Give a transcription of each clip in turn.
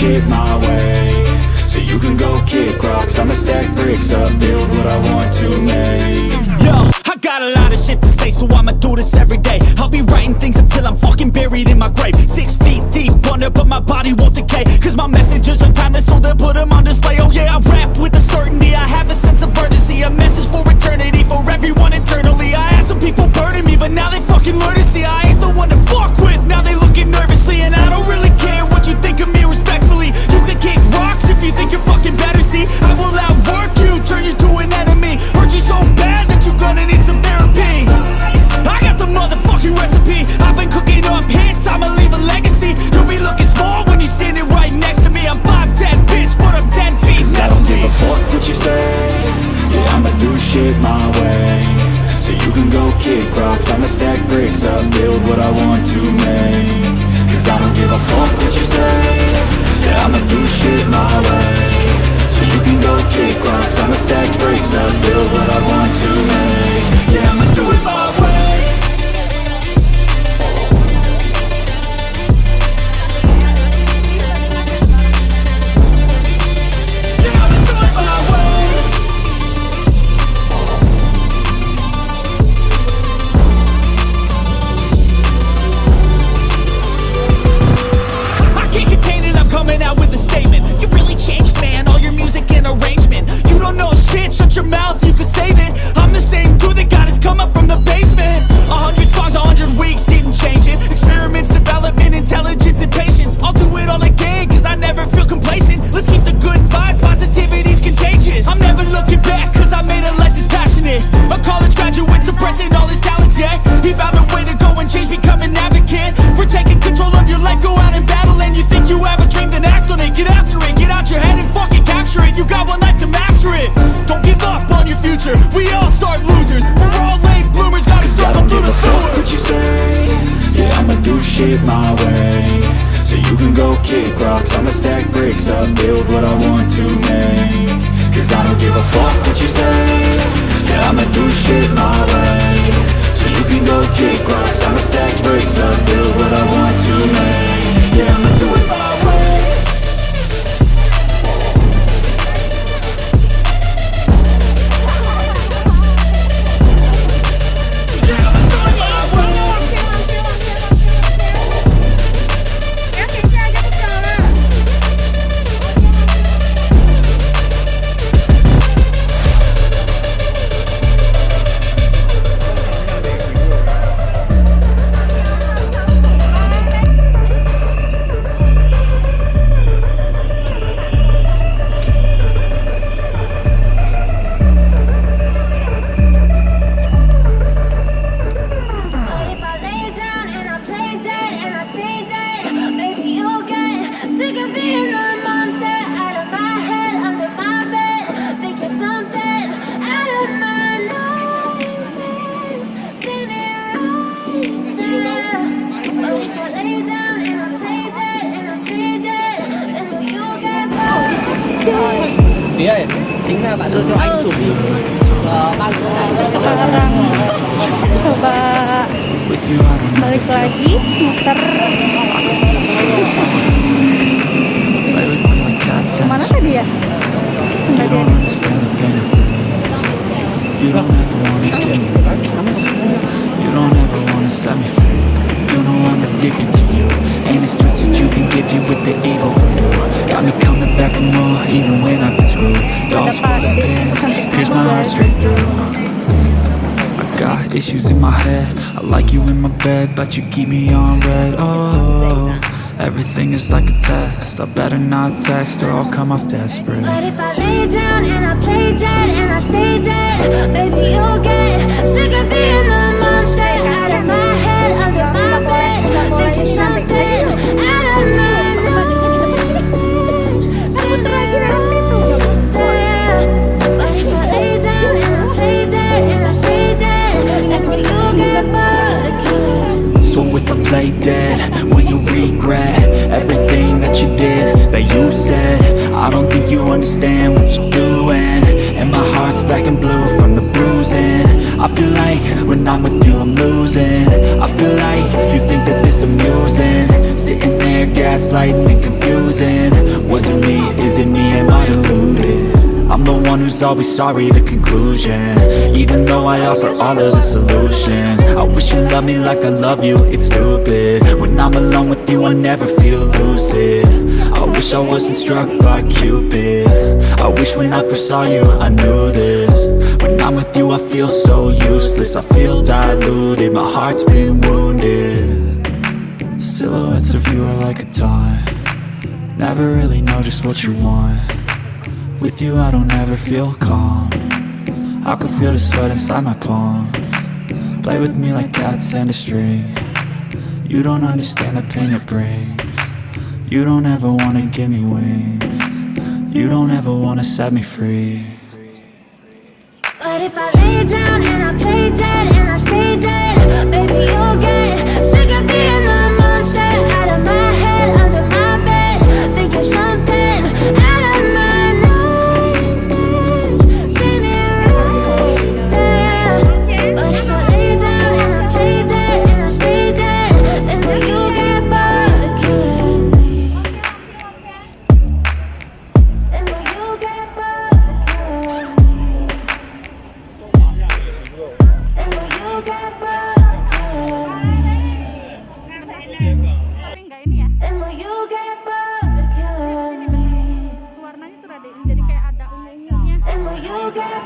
kick my way, so you can go kick rocks I'ma stack bricks up, build what I want to make Yo, I got a lot of shit to say, so I'ma do this every day. I'll be writing things until I'm fucking buried in my grave. Six feet deep under, but my body won't decay. Cause my messages are timeless, so they'll put them on display. Oh yeah, I rap with a certainty, I have a sense of urgency. A message for eternity, for everyone internally. I had some people burning me, but now they fucking learn to see I ain't the one to fuck with. Now they go kick rocks. I'ma stack bricks up, build what I want to make. Cause I don't give a fuck what you say. Yeah, I'ma do shit my way. So you can go kick rocks. I'ma stack bricks up, build what I want to make. Yeah, I'ma coba balik lagi muter issues in my head. I like you in my bed But you keep me on red. Oh, everything is like a test. I better not text or I'll come off desperate. But if I lay down and I play dead and I stay dead, baby you'll get sick of being the play dead, will you regret everything that you did, that you said? I don't think you understand what you're doing. And my heart's black and blue from the bruising. I feel like when I'm with you I'm losing. I feel like you think that this amusing. Sitting there gaslighting and confusing. Was it me, is it me, am I deluded? One who's always sorry, the conclusion. Even though I offer all of the solutions. I wish you loved me like I love you, it's stupid. When I'm alone with you, I never feel lucid. I wish I wasn't struck by Cupid. I wish when I first saw you, I knew this. When I'm with you, I feel so useless. I feel diluted, my heart's been wounded. Silhouettes of you are like a taunt. Never really know just what you want With you I don't ever feel calm. I can feel the sweat inside my palm. Play with me like cats and a string. You don't understand the pain it brings. You don't ever wanna give me wings. You don't ever wanna set me free. But if I lay down and I play dead and I stay dead Baby, you'll get And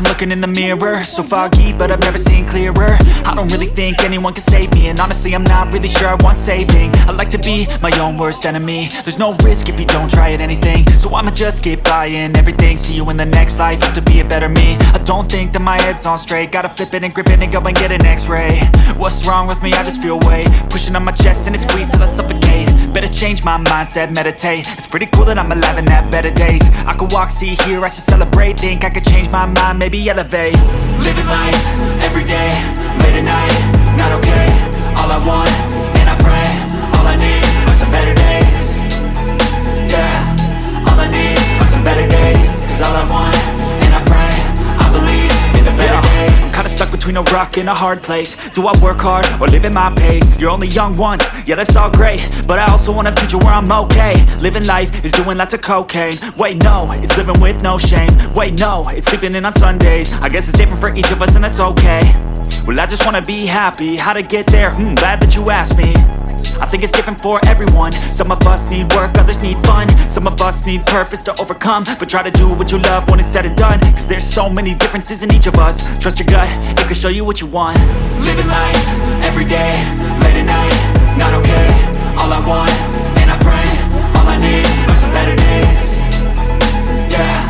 I'm looking in the mirror. So foggy, but I've never seen clearer. I don't really think anyone can save me And honestly, I'm not really sure I want saving. I like to be my own worst enemy. There's no risk if you don't try at anything. So I'ma just keep buying everything. See you in the next life, have to be a better me. I don't think that my head's on straight. Gotta flip it and grip it and go and get an x-ray. What's wrong with me? I just feel weight. Pushing on my chest and it squeezes till I suffocate. Better change my mindset, meditate. It's pretty cool that I'm alive and have better days. I could walk, see, hear, I should celebrate. Think I could change my mind, maybe elevate. Living life, every a rock in a hard place. Do I work hard or live at my pace? You're only young once, yeah that's all great. But I also want a future where I'm okay. Living life is doing lots of cocaine. Wait no, it's living with no shame. Wait no, it's sleeping in on Sundays. I guess it's different for each of us and that's okay. Well I just wanna be happy, how to get there? Hmm, glad that you asked me. I think it's different for everyone. Some of us need work, others need fun. Some of us need purpose to overcome. But try to do what you love when it's said and done. Cause there's so many differences in each of us. Trust your gut, it can show you what you want. Living life, everyday, late at night Not okay, all I want, and I pray All I need are some better days. Yeah.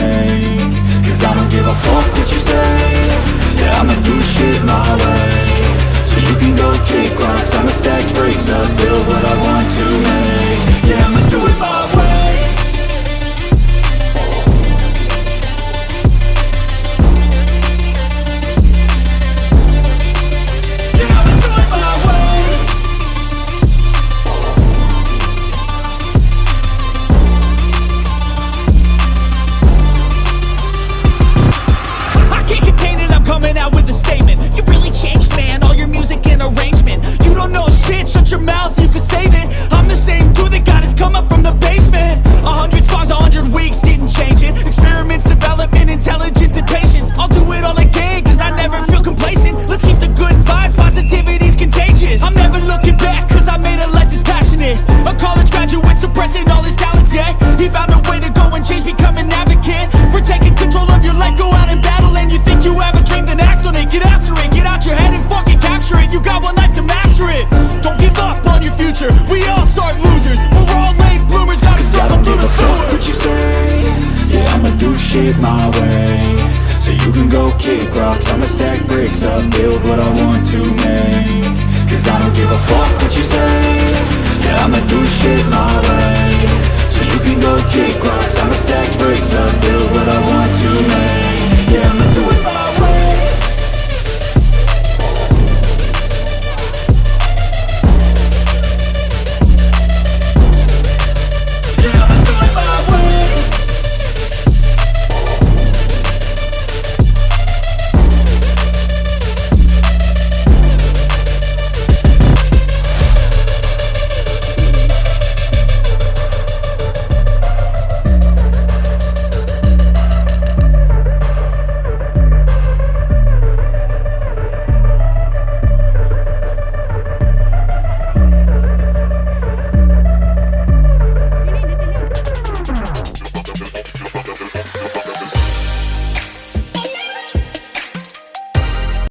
make. Cause I don't give a fuck what you say. Yeah, I'ma do shit my way. So you can go kick rocks, I'ma stack bricks up Build what I want to make. shit my way. So you can go kick rocks. I'ma stack bricks up, build what I want to make. Cause I don't give a fuck what you say.